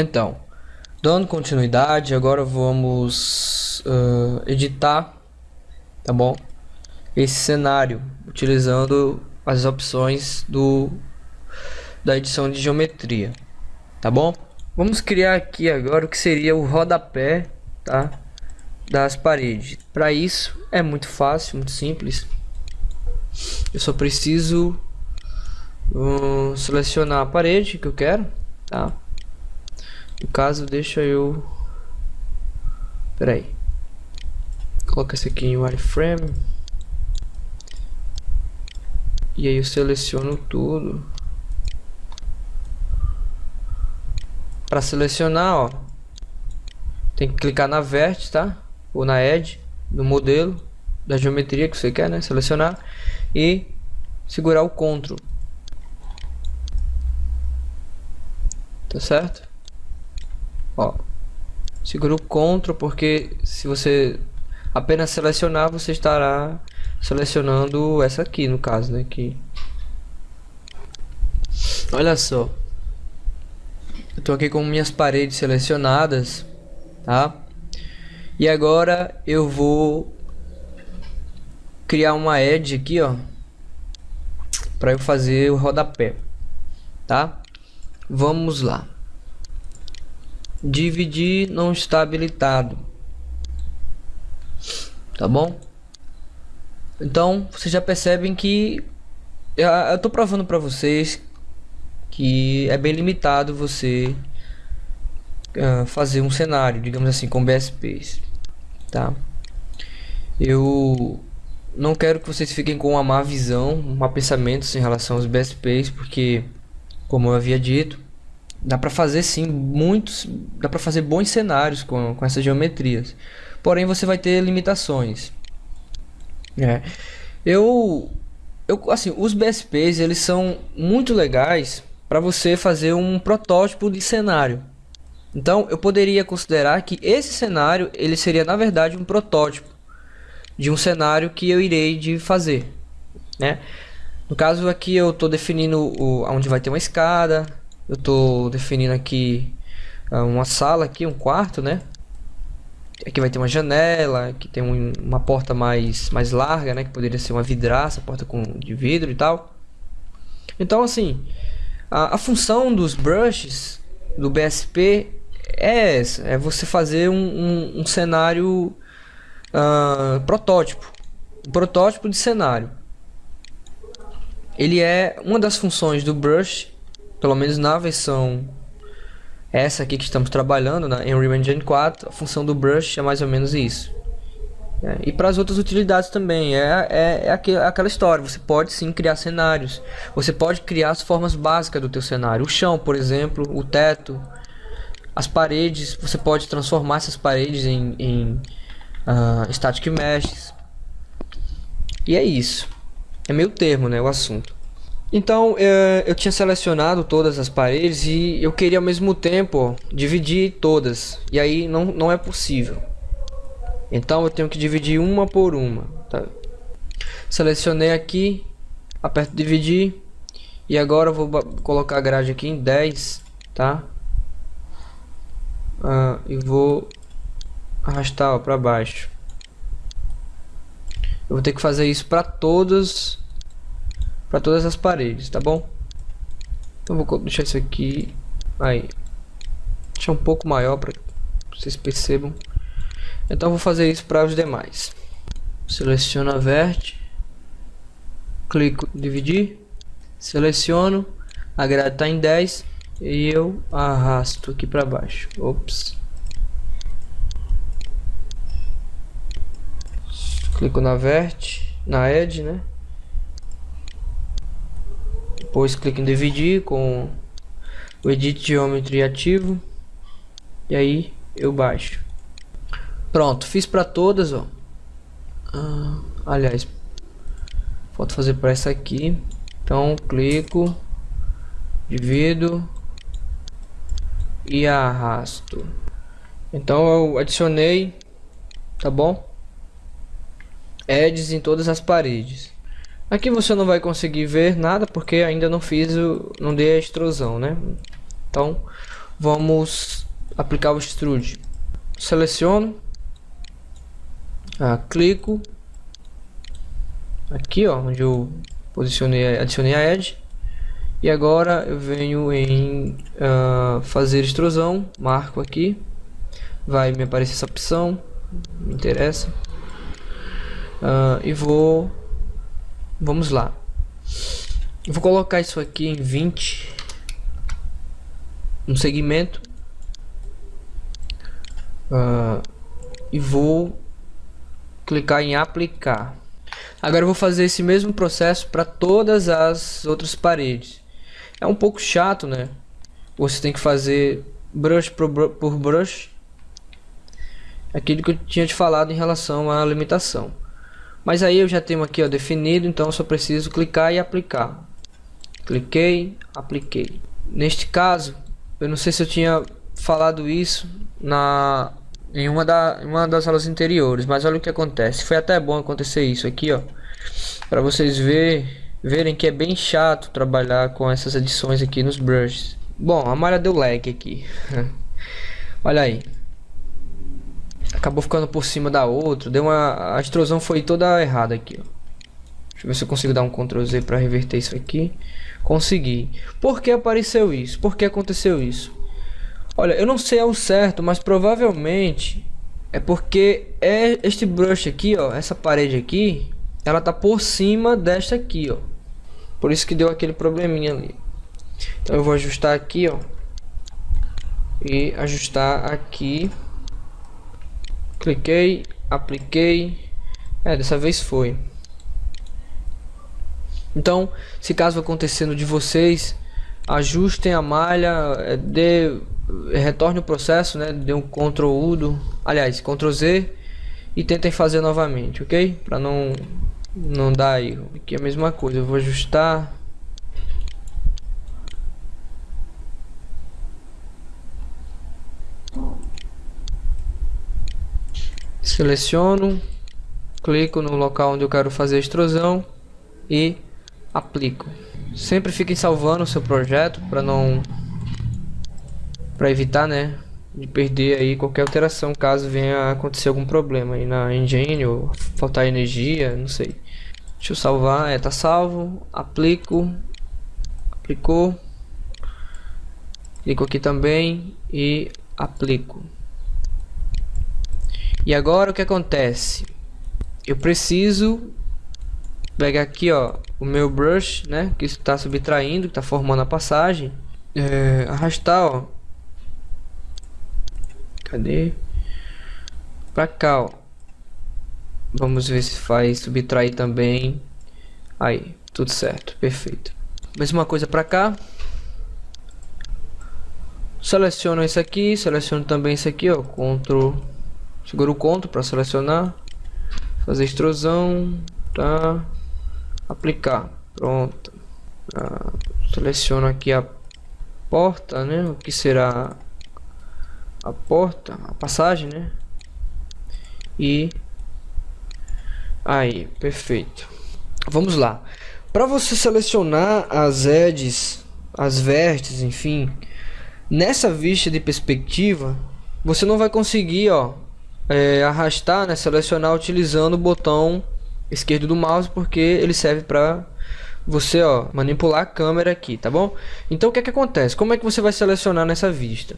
Então, dando continuidade, agora vamos uh, editar, tá bom? Esse cenário, utilizando as opções do da edição de geometria, tá bom? Vamos criar aqui agora o que seria o rodapé, tá? Das paredes. Para isso é muito fácil, muito simples. Eu só preciso uh, selecionar a parede que eu quero, tá? No caso, deixa eu... Pera aí. Coloca esse aqui em wireframe. E aí eu seleciono tudo. Para selecionar, ó, tem que clicar na vértice, tá? Ou na edge do modelo da geometria que você quer, né? Selecionar e segurar o CTRL. Tá certo? Ó, segura o CTRL porque se você apenas selecionar, você estará selecionando essa aqui no caso, né? Que olha só, eu tô aqui com minhas paredes selecionadas, tá? E agora eu vou criar uma edge aqui, ó, para eu fazer o rodapé, tá? Vamos lá. Dividir não está habilitado. Tá bom? Então, vocês já percebem que eu, tô provando para vocês que é bem limitado você uh, fazer um cenário, digamos assim, com BSPs, tá? Eu não quero que vocês fiquem com uma má visão, um má pensamento em relação aos BSPs, porque, como eu havia dito, dá para fazer sim muitos, dá para fazer bons cenários com, com essas geometrias. Porém, você vai ter limitações. É. Eu, eu, assim, os BSPs eles são muito legais para você fazer um protótipo de cenário. Então eu poderia considerar que esse cenário ele seria na verdade um protótipo de um cenário que eu irei de fazer, né? No caso aqui eu estou definindo o, onde vai ter uma escada, eu estou definindo aqui uh, uma sala aqui, um quarto, né? Aqui vai ter uma janela, aqui tem um, uma porta mais mais larga, né? Que poderia ser uma vidraça, porta com de vidro e tal. Então assim, a, a função dos brushes do BSP é essa, é você fazer um, um, um cenário uh, protótipo, um protótipo de cenário. Ele é uma das funções do brush, pelo menos na versão essa aqui que estamos trabalhando na Unreal Engine 4, a função do brush é mais ou menos isso. É, e para as outras utilidades também, é, é, é aquela história, você pode sim criar cenários, você pode criar as formas básicas do teu cenário, o chão por exemplo, o teto, as paredes, você pode transformar essas paredes em, em uh, static meshes, e é isso, é meio termo né, o assunto. Então eu, eu tinha selecionado todas as paredes e eu queria ao mesmo tempo dividir todas, e aí não, não é possível. Então eu tenho que dividir uma por uma. Tá? Selecionei aqui, aperto dividir e agora eu vou colocar a grade aqui em 10, tá? Ah, e vou arrastar para baixo. Eu vou ter que fazer isso para todas para todas as paredes, tá bom? Então vou deixar isso aqui aí. Deixar um pouco maior para vocês percebam. Então vou fazer isso para os demais. Seleciono a vert, clico dividir, seleciono, a grade está em 10 e eu arrasto aqui para baixo. Ops. Clico na vert, na edge, né? Depois clico em dividir com o edit geometry ativo e aí eu baixo. Pronto, fiz para todas, ó. Ah, aliás, falta fazer para essa aqui. Então, clico, divido e arrasto. Então, eu adicionei, tá bom? Edges em todas as paredes. Aqui você não vai conseguir ver nada porque ainda não fiz o, não dei a extrusão, né? Então, vamos aplicar o extrude. Seleciono, ah, clico aqui, ó, onde eu posicionei, adicionei a edge. E agora eu venho em uh, fazer extrusão, marco aqui, vai me aparecer essa opção, me interessa. Uh, e vou, vamos lá. Eu vou colocar isso aqui em 20, um segmento. Uh, e vou clicar em aplicar. Agora eu vou fazer esse mesmo processo para todas as outras paredes. É um pouco chato, né? Você tem que fazer brush por, por brush. Aquilo que eu tinha te falado em relação à limitação. Mas aí eu já tenho aqui ó, definido, então só preciso clicar e aplicar. Cliquei, apliquei. Neste caso, eu não sei se eu tinha falado isso na em uma, da, uma das aulas anteriores, mas olha o que acontece. Foi até bom acontecer isso aqui, ó, para vocês ver, verem que é bem chato trabalhar com essas edições aqui nos brushes. Bom, a malha deu lag aqui. olha aí. Acabou ficando por cima da outra, deu uma a extrusão foi toda errada aqui, ó. Deixa eu ver se eu consigo dar um Ctrl Z para reverter isso aqui. Consegui. Por que apareceu isso? Por que aconteceu isso? Olha, eu não sei ao certo, mas provavelmente é porque é este brush aqui, ó, essa parede aqui, ela tá por cima desta aqui, ó. Por isso que deu aquele probleminha ali. Então eu vou ajustar aqui, ó. E ajustar aqui. Cliquei, apliquei. É, dessa vez foi. Então, se caso acontecendo de vocês, ajustem a malha, é, dê retorne o processo, né? Dê um Ctrl U, do, aliás, Ctrl Z e tentem fazer novamente, ok? Para não não dar erro. Aqui é a mesma coisa, eu vou ajustar. Seleciono, clico no local onde eu quero fazer a extrusão e aplico. Sempre fiquem salvando o seu projeto para não para evitar, né, de perder aí qualquer alteração caso venha acontecer algum problema aí na engine ou faltar energia, não sei. Deixa eu salvar, é, tá salvo, aplico, aplicou, clico aqui também e aplico. E agora o que acontece? Eu preciso pegar aqui, ó, o meu brush, né, que está subtraindo, que está formando a passagem, é, arrastar, ó, Cadê? Pra cá, ó. Vamos ver se faz subtrair também. Aí, tudo certo, perfeito. Mesma coisa pra cá. Seleciono esse aqui, seleciono também esse aqui, ó. Ctrl, seguro o Ctrl para selecionar. Fazer extrusão, tá? Aplicar, pronto. Ah, seleciono aqui a porta, né? O que será a porta, a passagem, né? E aí, perfeito. Vamos lá. Para você selecionar as edges, as vértices, enfim, nessa vista de perspectiva, você não vai conseguir, ó, é, arrastar, né, selecionar utilizando o botão esquerdo do mouse, porque ele serve para você, ó, manipular a câmera aqui, tá bom? Então o que é que acontece? Como é que você vai selecionar nessa vista?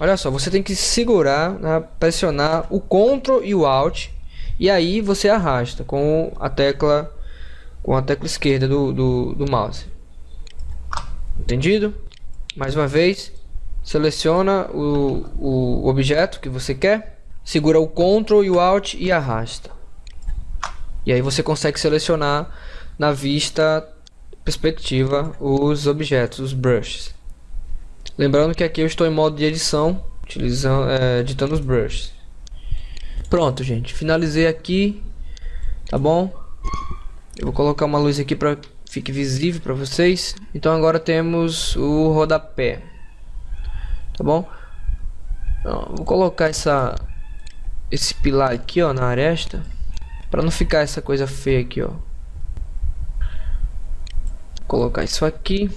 Olha só, você tem que segurar, né, pressionar o Ctrl e o Alt e aí você arrasta com a tecla com a tecla esquerda do, do, do mouse. Entendido? Mais uma vez, seleciona o, o objeto que você quer, segura o Ctrl e o Alt e arrasta. E aí você consegue selecionar na vista perspectiva os objetos, os brushes. Lembrando que aqui eu estou em modo de edição, utilizando, é, editando os brushes. Pronto, gente. Finalizei aqui, tá bom? Eu vou colocar uma luz aqui para fique visível para vocês. Então agora temos o rodapé, tá bom? Então, vou colocar essa esse pilar aqui, ó, na aresta, para não ficar essa coisa feia aqui, ó. Colocar isso aqui.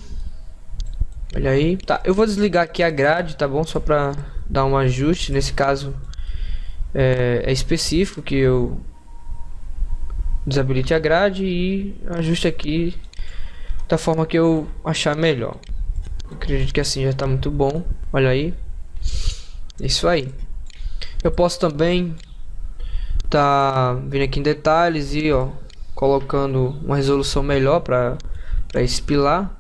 Olha aí. Tá, eu vou desligar aqui a grade, tá bom? Só pra dar um ajuste. Nesse caso é, é específico que eu desabilite a grade e ajuste aqui da forma que eu achar melhor. Eu acredito que assim já está muito bom. Olha aí. Isso aí. Eu posso também tá vindo aqui em detalhes e ó colocando uma resolução melhor para para esse pilar.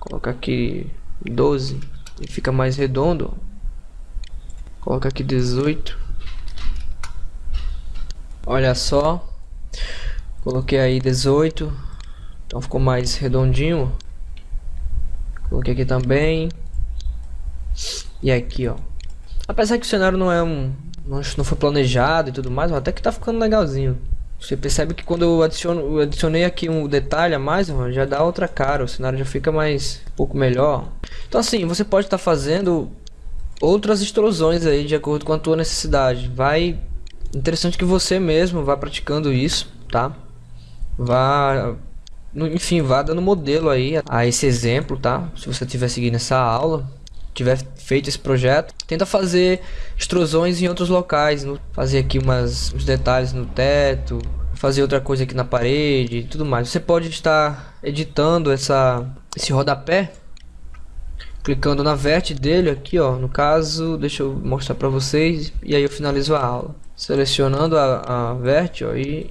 Colocar aqui 12 e fica mais redondo. Coloca aqui 18. Olha só. Coloquei aí 18. Então ficou mais redondinho. Coloquei aqui também. E aqui, ó. Apesar que o cenário não é um... Não, não foi planejado e tudo mais, até que tá ficando legalzinho. Você percebe que quando eu, adiciono, eu adicionei aqui um detalhe a mais, já dá outra cara. O cenário já fica mais... Um pouco melhor. Então assim, você pode estar tá fazendo outras extrusões aí de acordo com a tua necessidade. Vai... Interessante que você mesmo vá praticando isso, tá? Vá enfim, vá dando modelo aí a esse exemplo, tá? Se você estiver seguindo essa aula, tiver feito esse projeto, tenta fazer extrusões em outros locais, no, fazer aqui umas, uns detalhes no teto, fazer outra coisa aqui na parede e tudo mais. Você pode estar editando essa, esse rodapé, clicando na verte dele aqui, ó. No caso, deixa eu mostrar para vocês e aí eu finalizo a aula. Selecionando a, a verte, ó, e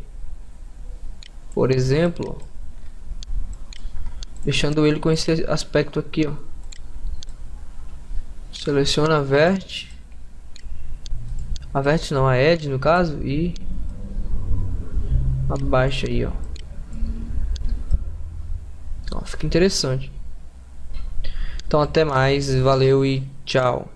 por exemplo, deixando ele com esse aspecto aqui, ó. Seleciona a vert, a vert não, a edge no caso e abaixa aí, ó. ó. Fica interessante. Então até mais, valeu e tchau.